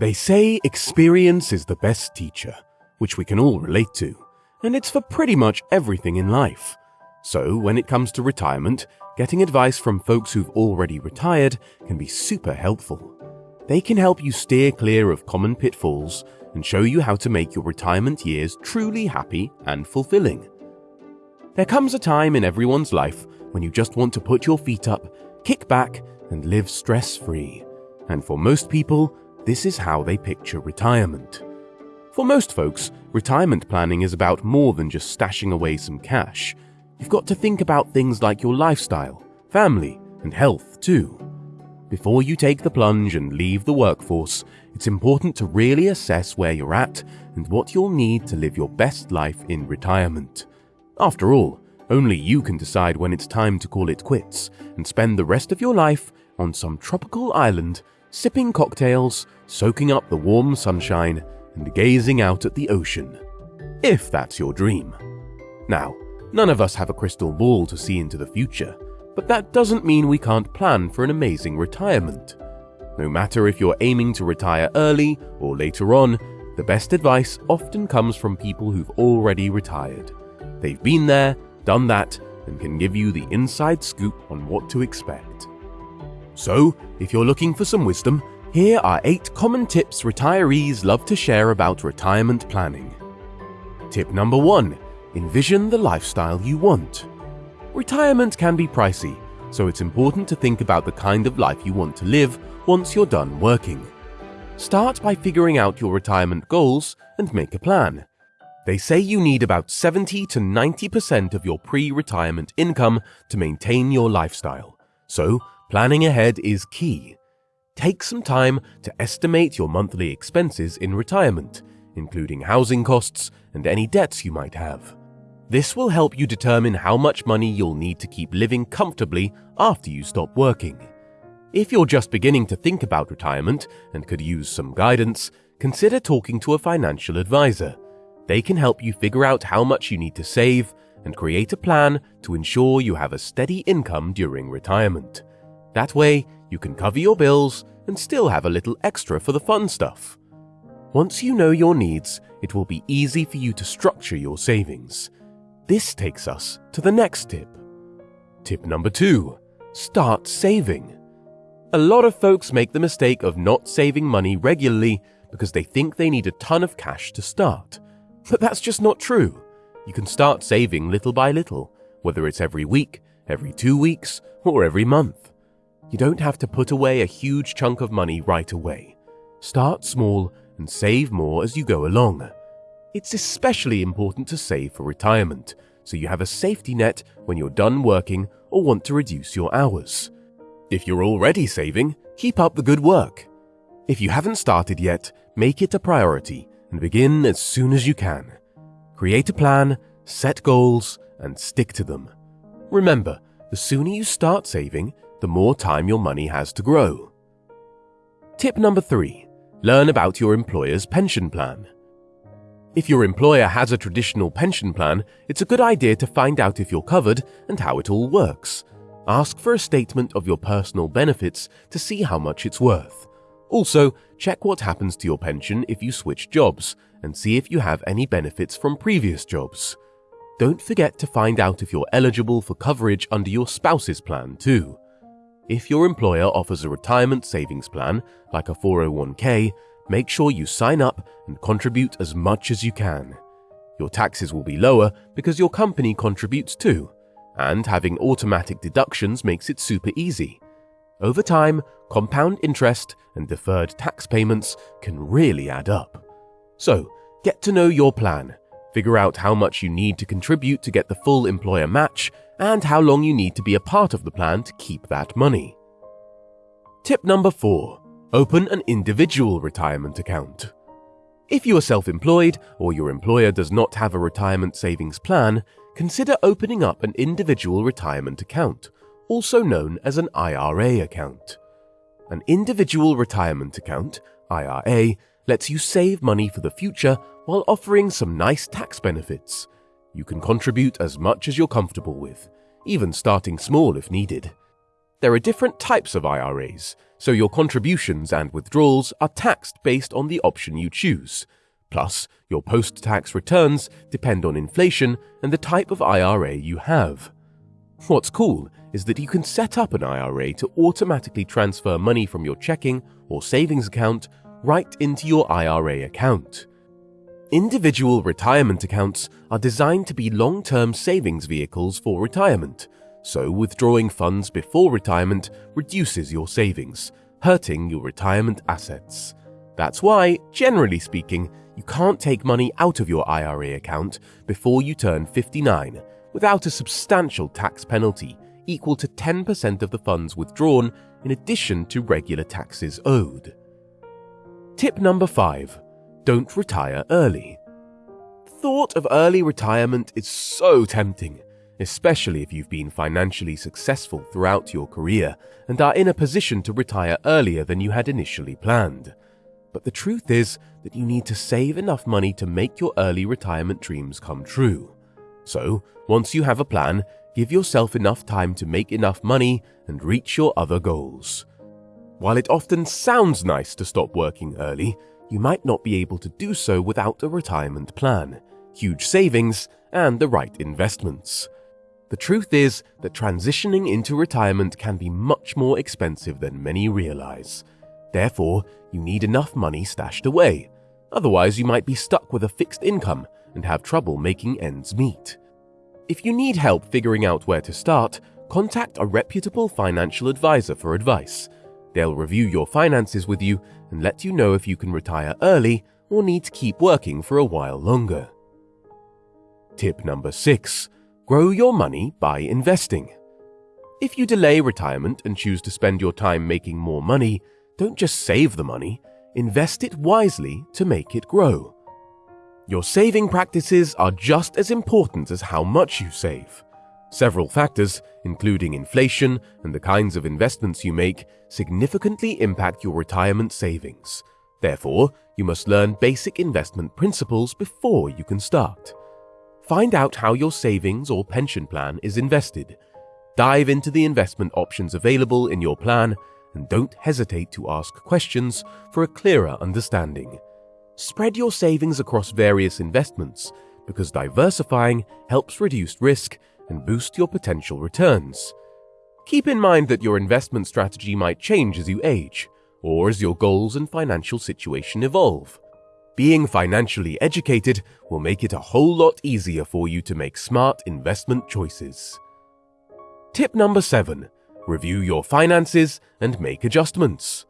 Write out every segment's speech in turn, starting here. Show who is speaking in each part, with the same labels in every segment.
Speaker 1: They say experience is the best teacher, which we can all relate to, and it's for pretty much everything in life. So, when it comes to retirement, getting advice from folks who've already retired can be super helpful. They can help you steer clear of common pitfalls and show you how to make your retirement years truly happy and fulfilling. There comes a time in everyone's life when you just want to put your feet up, kick back, and live stress free. And for most people, this is how they picture retirement. For most folks, retirement planning is about more than just stashing away some cash. You've got to think about things like your lifestyle, family, and health too. Before you take the plunge and leave the workforce, it's important to really assess where you're at and what you'll need to live your best life in retirement. After all, only you can decide when it's time to call it quits and spend the rest of your life on some tropical island, sipping cocktails, soaking up the warm sunshine, and gazing out at the ocean. If that's your dream. Now, none of us have a crystal ball to see into the future, but that doesn't mean we can't plan for an amazing retirement. No matter if you're aiming to retire early or later on, the best advice often comes from people who've already retired. They've been there, done that, and can give you the inside scoop on what to expect. So, if you're looking for some wisdom, here are 8 common tips retirees love to share about retirement planning. Tip number 1 Envision the lifestyle you want. Retirement can be pricey, so it's important to think about the kind of life you want to live once you're done working. Start by figuring out your retirement goals and make a plan. They say you need about 70 to 90% of your pre retirement income to maintain your lifestyle, so planning ahead is key. Take some time to estimate your monthly expenses in retirement, including housing costs and any debts you might have. This will help you determine how much money you'll need to keep living comfortably after you stop working. If you're just beginning to think about retirement and could use some guidance, consider talking to a financial advisor. They can help you figure out how much you need to save and create a plan to ensure you have a steady income during retirement. That way, you can cover your bills and still have a little extra for the fun stuff. Once you know your needs, it will be easy for you to structure your savings. This takes us to the next tip. Tip number two start saving. A lot of folks make the mistake of not saving money regularly because they think they need a ton of cash to start. But that's just not true. You can start saving little by little, whether it's every week, every two weeks, or every month. You don't have to put away a huge chunk of money right away. Start small and save more as you go along. It's especially important to save for retirement, so you have a safety net when you're done working or want to reduce your hours. If you're already saving, keep up the good work. If you haven't started yet, make it a priority and begin as soon as you can. Create a plan, set goals, and stick to them. Remember, the sooner you start saving, the more time your money has to grow. Tip number three learn about your employer's pension plan. If your employer has a traditional pension plan, it's a good idea to find out if you're covered and how it all works. Ask for a statement of your personal benefits to see how much it's worth. Also, check what happens to your pension if you switch jobs and see if you have any benefits from previous jobs. Don't forget to find out if you're eligible for coverage under your spouse's plan, too. If your employer offers a retirement savings plan, like a 401k, make sure you sign up and contribute as much as you can. Your taxes will be lower because your company contributes too, and having automatic deductions makes it super easy. Over time, compound interest and deferred tax payments can really add up. So, get to know your plan, figure out how much you need to contribute to get the full employer match, and how long you need to be a part of the plan to keep that money. Tip number 4 Open an individual retirement account. If you are self employed or your employer does not have a retirement savings plan, consider opening up an individual retirement account, also known as an IRA account. An individual retirement account, IRA, lets you save money for the future while offering some nice tax benefits. You can contribute as much as you're comfortable with, even starting small if needed. There are different types of IRAs, so your contributions and withdrawals are taxed based on the option you choose. Plus, your post tax returns depend on inflation and the type of IRA you have. What's cool is that you can set up an IRA to automatically transfer money from your checking or savings account right into your IRA account. Individual retirement accounts are designed to be long term savings vehicles for retirement, so withdrawing funds before retirement reduces your savings, hurting your retirement assets. That's why, generally speaking, you can't take money out of your IRA account before you turn 59 without a substantial tax penalty equal to 10% of the funds withdrawn in addition to regular taxes owed. Tip number 5 Don't retire early. The Thought of early retirement is so tempting, especially if you've been financially successful throughout your career and are in a position to retire earlier than you had initially planned. But the truth is that you need to save enough money to make your early retirement dreams come true. So, once you have a plan, give yourself enough time to make enough money and reach your other goals. While it often sounds nice to stop working early, you might not be able to do so without a retirement plan, huge savings, and the right investments. The truth is that transitioning into retirement can be much more expensive than many realize. Therefore, you need enough money stashed away. Otherwise, you might be stuck with a fixed income and have trouble making ends meet. If you need help figuring out where to start, contact a reputable financial advisor for advice. They'll review your finances with you and let you know if you can retire early or need to keep working for a while longer. Tip number 6 Grow your money by investing. If you delay retirement and choose to spend your time making more money, don't just save the money, invest it wisely to make it grow. Your saving practices are just as important as how much you save. Several factors, including inflation and the kinds of investments you make, significantly impact your retirement savings. Therefore, you must learn basic investment principles before you can start. Find out how your savings or pension plan is invested. Dive into the investment options available in your plan and don't hesitate to ask questions for a clearer understanding. Spread your savings across various investments because diversifying helps reduce risk and boost your potential returns. Keep in mind that your investment strategy might change as you age or as your goals and financial situation evolve. Being financially educated will make it a whole lot easier for you to make smart investment choices. Tip number 7 Review your finances and make adjustments.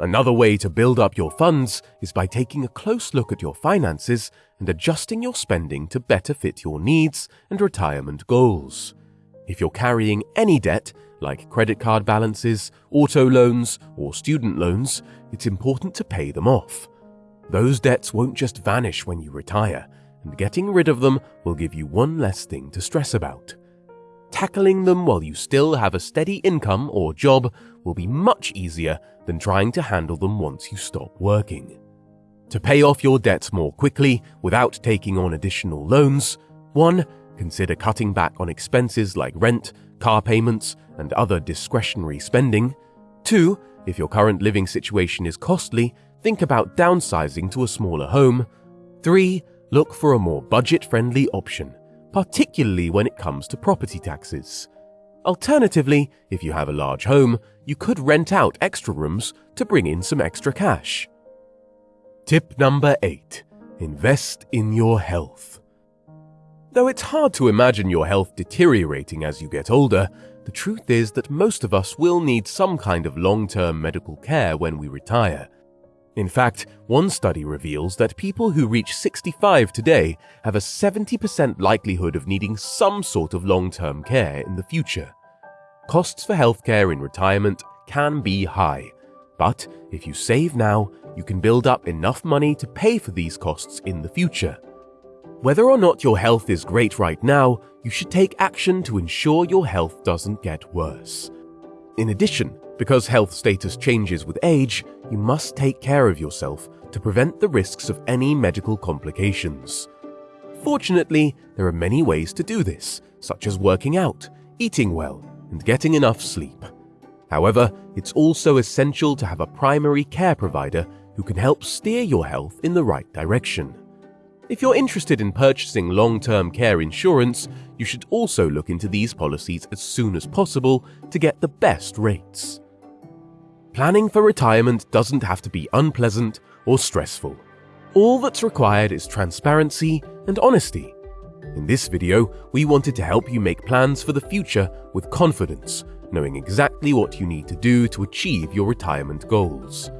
Speaker 1: Another way to build up your funds is by taking a close look at your finances and adjusting your spending to better fit your needs and retirement goals. If you're carrying any debt, like credit card balances, auto loans, or student loans, it's important to pay them off. Those debts won't just vanish when you retire, and getting rid of them will give you one less thing to stress about. Tackling them while you still have a steady income or job will be much easier than trying to handle them once you stop working. To pay off your debts more quickly without taking on additional loans, 1. Consider cutting back on expenses like rent, car payments, and other discretionary spending. 2. If your current living situation is costly, think about downsizing to a smaller home. 3. Look for a more budget friendly option, particularly when it comes to property taxes. Alternatively, if you have a large home, you could rent out extra rooms to bring in some extra cash. Tip number 8 Invest in your health. Though it's hard to imagine your health deteriorating as you get older, the truth is that most of us will need some kind of long term medical care when we retire in fact, one study reveals that people who reach 65 today have a 70% likelihood of needing some sort of long term care in the future. Costs for healthcare in retirement can be high, but if you save now, you can build up enough money to pay for these costs in the future. Whether or not your health is great right now, you should take action to ensure your health doesn't get worse. In addition, because health status changes with age, you must take care of yourself to prevent the risks of any medical complications. Fortunately, there are many ways to do this, such as working out, eating well, and getting enough sleep. However, it's also essential to have a primary care provider who can help steer your health in the right direction. If you're interested in purchasing long term care insurance, you should also look into these policies as soon as possible to get the best rates. Planning for retirement doesn't have to be unpleasant or stressful. All that's required is transparency and honesty. In this video, we wanted to help you make plans for the future with confidence, knowing exactly what you need to do to achieve your retirement goals.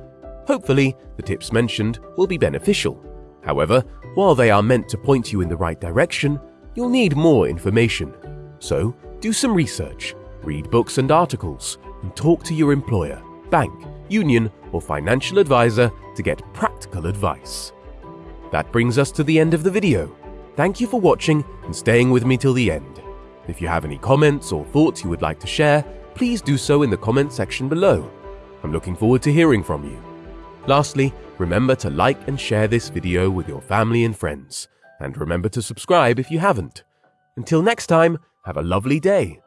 Speaker 1: Hopefully, the tips mentioned will be beneficial. However, while they are meant to point you in the right direction, you'll need more information. So, do some research, read books and articles, and talk to your employer, bank, union, or financial advisor to get practical advice. That brings us to the end of the video. Thank you for watching and staying with me till the end. If you have any comments or thoughts you would like to share, please do so in the comment section below. I'm looking forward to hearing from you. Lastly, remember to like and share this video with your family and friends. And remember to subscribe if you haven't. Until next time, have a lovely day.